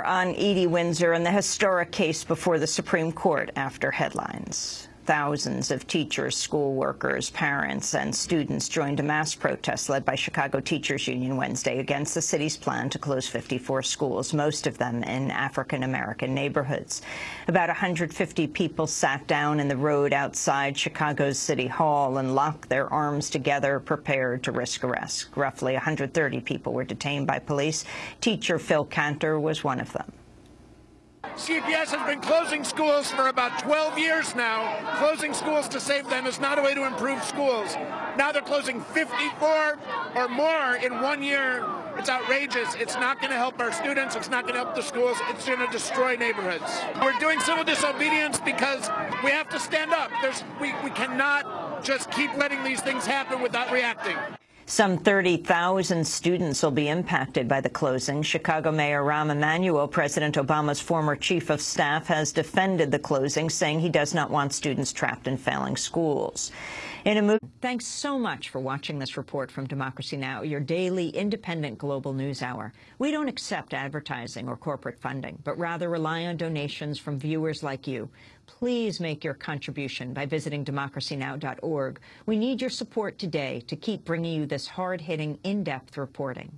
On Edie Windsor and the historic case before the Supreme Court after headlines. Thousands of teachers, school workers, parents, and students joined a mass protest led by Chicago Teachers Union Wednesday against the city's plan to close 54 schools, most of them in African-American neighborhoods. About 150 people sat down in the road outside Chicago's City Hall and locked their arms together, prepared to risk arrest. Roughly 130 people were detained by police. Teacher Phil Cantor was one of them. CPS has been closing schools for about 12 years now. Closing schools to save them is not a way to improve schools. Now they're closing 54 or more in one year. It's outrageous. It's not going to help our students. It's not going to help the schools. It's going to destroy neighborhoods. We're doing civil disobedience because we have to stand up. There's, we, we cannot just keep letting these things happen without reacting. Some 30,000 students will be impacted by the closing. Chicago Mayor Rahm Emanuel, President Obama's former chief of staff, has defended the closing, saying he does not want students trapped in failing schools. In a move, thanks so much for watching this report from Democracy Now!, your daily independent global news hour. We don't accept advertising or corporate funding, but rather rely on donations from viewers like you. Please make your contribution by visiting democracynow.org. We need your support today to keep bringing you this hard-hitting, in-depth reporting.